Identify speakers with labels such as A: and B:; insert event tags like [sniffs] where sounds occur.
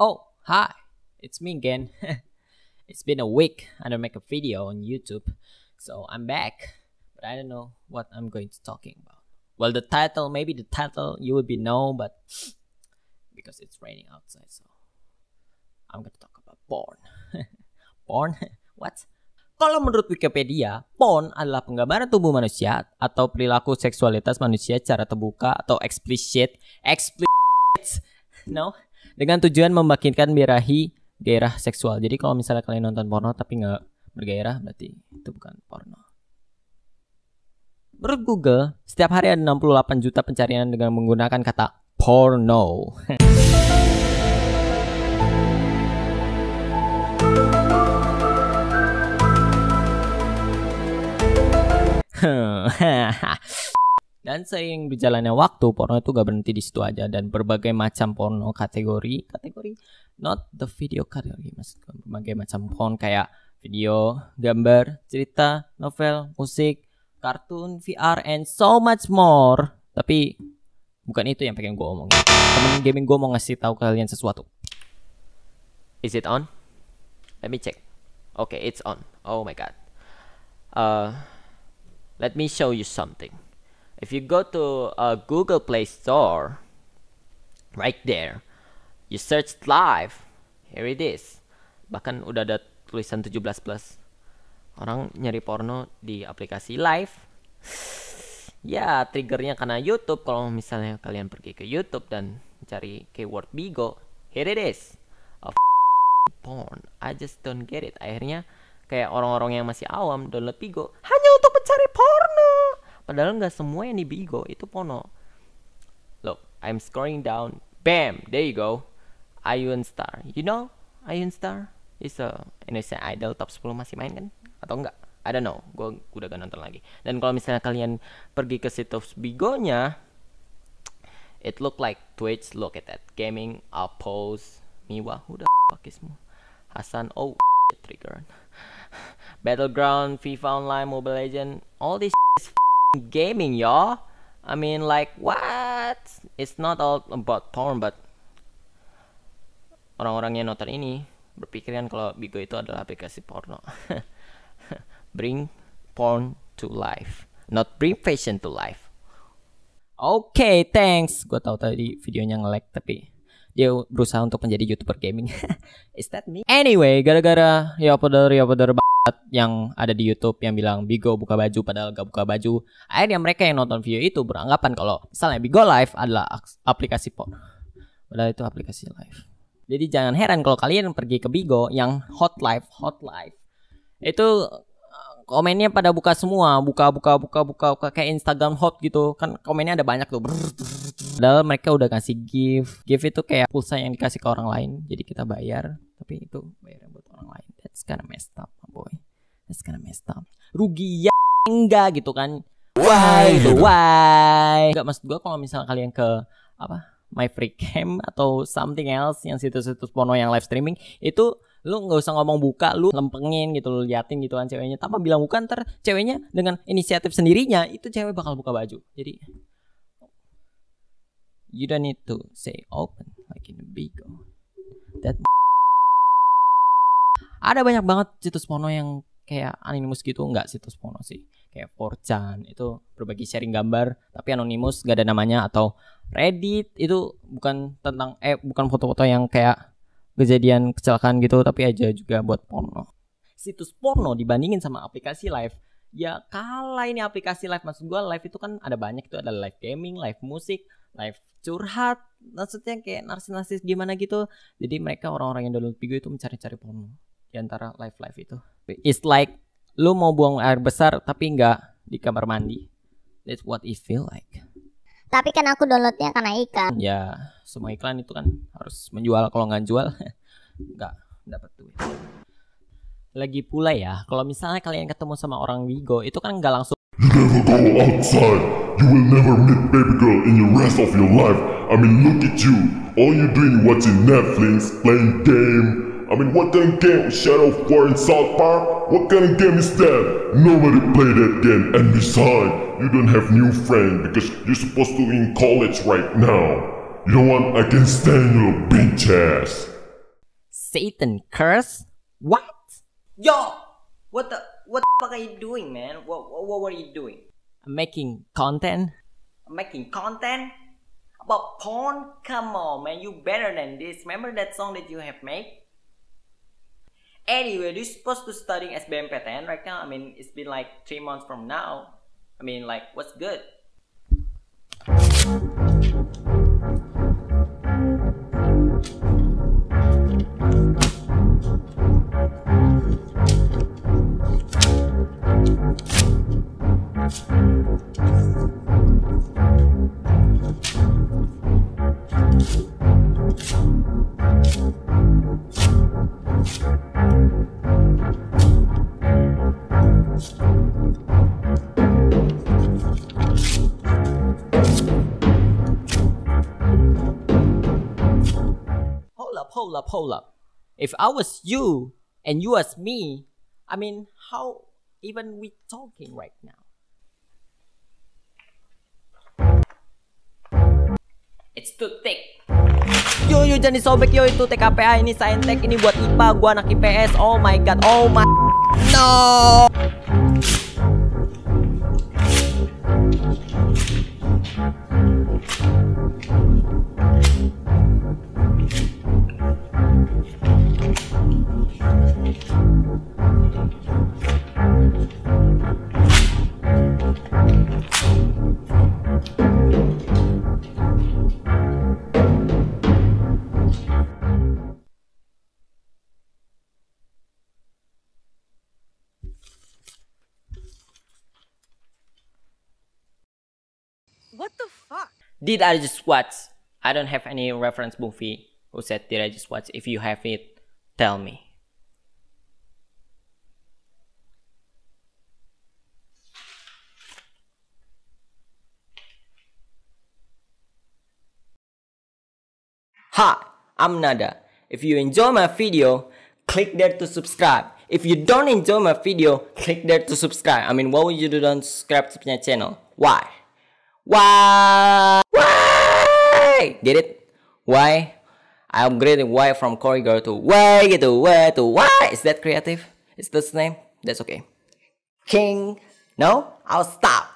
A: Oh, hi, it's me again. [laughs] it's been a week I don't make a video on YouTube, so I'm back, but I don't know what I'm going to talking about. Well, the title, maybe the title you would be know, but [sniffs] because it's raining outside, so I'm gonna talk about porn. [laughs] porn? [laughs] what? Kalau menurut Wikipedia, porn adalah penggambaran tubuh manusia atau perilaku seksualitas manusia secara terbuka atau explicit, explicit, no, dengan tujuan membangkitkan birahi gairah seksual. Jadi kalau misalnya kalian nonton porno tapi nggak bergairah, berarti itu bukan porno. Menurut Google, setiap hari ada 68 juta pencarian dengan menggunakan kata porno. [laughs] [laughs] Dan seiring berjalannya waktu, porno itu gak berhenti di situ aja dan berbagai macam porno kategori, kategori not the video kategori, maksud berbagai macam porn kayak video, gambar, cerita, novel, musik, kartun, VR, and so much more. Tapi bukan itu yang pengen gue omongin. Temen gaming gue mau ngasih tahu kalian sesuatu. Is it on? Let me check. Okay, it's on. Oh my god. Uh, let me show you something. If you go to a Google Play Store, right there, you search live, here it is. Bahkan udah ada tulisan 17 plus. Orang nyari porno di aplikasi live. [sighs] Ya, triggernya karena YouTube. Kalau misalnya kalian pergi ke YouTube dan cari keyword Bigo, here it is. A porn. I just don't get it. Akhirnya kayak orang-orang yang masih awam download Bigo hanya untuk mencari porno. Padahal nggak semua yang di Bigo itu porno. Look, I'm scrolling down. Bam, there you go. Ayun Star. You know Ayun Star? Is a Indonesia Idol top 10 masih main kan? Atau enggak? I don't know. Gue udah gak nonton lagi. Dan kalau misalnya kalian pergi ke situs Bigonya, it look like Twitch. Look at that. Gaming, Outpost, Miwa. Who the fuck is Mu? Hasan. Oh, [laughs] trigger. [laughs] Battleground, FIFA Online, Mobile Legend. All this is gaming, y'all. I mean, like, what? It's not all about porn, but orang-orang yang nonton ini berpikiran kalau Bigo itu adalah aplikasi porno. [laughs] bring porn to life, not bring fashion to life. Oke, okay, thanks. Gue tahu tadi videonya nge-lag tapi dia berusaha untuk menjadi youtuber gaming. [laughs] Is that me? Anyway, gara-gara ya pada ya pada yang ada di YouTube yang bilang Bigo buka baju padahal gak buka baju. Akhirnya mereka yang nonton video itu beranggapan kalau misalnya Bigo Live adalah aplikasi porn. Padahal itu aplikasi live. Jadi jangan heran kalau kalian pergi ke Bigo yang hot live, hot live. Itu komennya pada buka semua, buka buka buka buka buka kayak Instagram hot gitu. Kan komennya ada banyak tuh. Padahal mereka udah kasih gift. Gift itu kayak pulsa yang dikasih ke orang lain. Jadi kita bayar, tapi itu bayar. That's kinda messed up, boy. That's kinda messed up. Rugi ya enggak gitu kan. Why? Why? Enggak maksud gua kalau misalnya kalian ke apa? My Free Cam atau something else yang situs-situs porno yang live streaming itu lu nggak usah ngomong buka lu lempengin gitu lu liatin gitu kan ceweknya tanpa bilang bukan ntar ceweknya dengan inisiatif sendirinya itu cewek bakal buka baju jadi you don't need to say open like in a bigo that ada banyak banget situs porno yang kayak anonymous gitu nggak situs porno sih. Kayak 4chan itu berbagi sharing gambar tapi anonymous gak ada namanya atau Reddit itu bukan tentang eh bukan foto-foto yang kayak kejadian kecelakaan gitu tapi aja juga buat porno. Situs porno dibandingin sama aplikasi live. Ya kalah ini aplikasi live. Maksud gue live itu kan ada banyak itu ada live gaming live musik live curhat. Maksudnya kayak narsis-narsis gimana gitu. Jadi mereka orang-orang yang download Bigo itu mencari-cari porno di antara live live itu it's like lu mau buang air besar tapi nggak di kamar mandi that's what it feel like
B: tapi kan aku downloadnya karena iklan.
A: Ya, semua iklan itu kan harus menjual. Kalau nggak jual, [laughs] nggak dapat duit. Lagi pula ya, kalau misalnya kalian ketemu sama orang Wigo, itu kan nggak langsung.
C: You never go outside. You will never meet baby girl in the rest of your life. I mean, look at you. All you doing watching Netflix, playing game, I mean, what kind of game is Shadow 4 in South Park? What kind of game is that? Nobody play that game. And besides, you don't have new friends because you're supposed to be in college right now. You know what? I can stand your bitch ass.
A: Satan curse? What? Yo! What the what the fuck are you doing, man? What what, what were you doing? I'm making content. I'm making content about porn. Come on, man, you better than this. Remember that song that you have made? Anyway, you're supposed to studying SBMPTN right now. I mean, it's been like three months from now. I mean, like, what's good? Hold up, hold up. If I was you and you was me, I mean, how even we talking right now? It's too thick. Yo yo jangan disobek yo itu TKPA ini saintek ini buat IPA gua anak IPS. Oh my god. Oh my No.
D: What
A: Did I just watch? I don't have any reference movie. Who said did I just watch? If you have it, tell me. Hi, I'm Nada. If you enjoy my video, click there to subscribe. If you don't enjoy my video, click there to subscribe. I mean, why would you don't subscribe to my channel? Why? Why? Why? Get it? Why? I upgraded why from corridor to why gitu, why to why. Is that creative? Is this name? That's okay. King. No? I'll stop.